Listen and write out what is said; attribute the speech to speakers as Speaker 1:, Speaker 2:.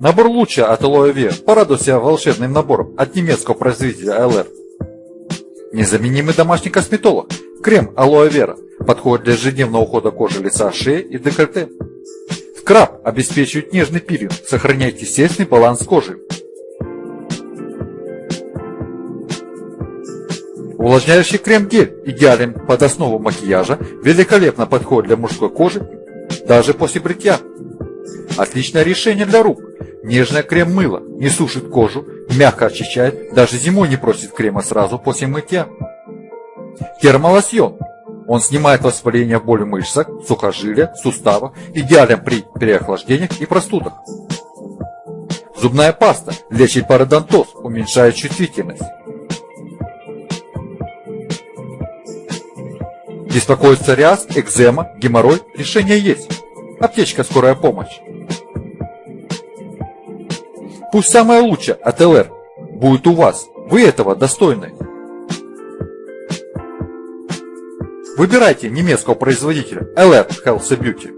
Speaker 1: Набор луча от Aloe Vera. Порадуй себя волшебным набором от немецкого производителя LR. Незаменимый домашний косметолог. Крем Aloe Vera. Подходит для ежедневного ухода кожи лица, шеи и декольте. Скраб обеспечивает нежный пилинг, сохраняет естественный баланс кожи. Увлажняющий крем-гель идеален под основу макияжа, великолепно подходит для мужской кожи, даже после бритья. Отличное решение для рук. Нежное крем-мыло не сушит кожу, мягко очищает, даже зимой не просит крема сразу после мытья. Термолосьон. Он снимает воспаление боли в мышцах, сухожилия, суставах, идеален при переохлаждениях и простудах. Зубная паста лечит пародонтоз, уменьшает чувствительность. Беспокоит псориаз, экзема, геморрой? Решение есть. Аптечка «Скорая помощь». Пусть самое лучшее от ЛР будет у вас. Вы этого достойны. Выбирайте немецкого производителя LR Health Beauty.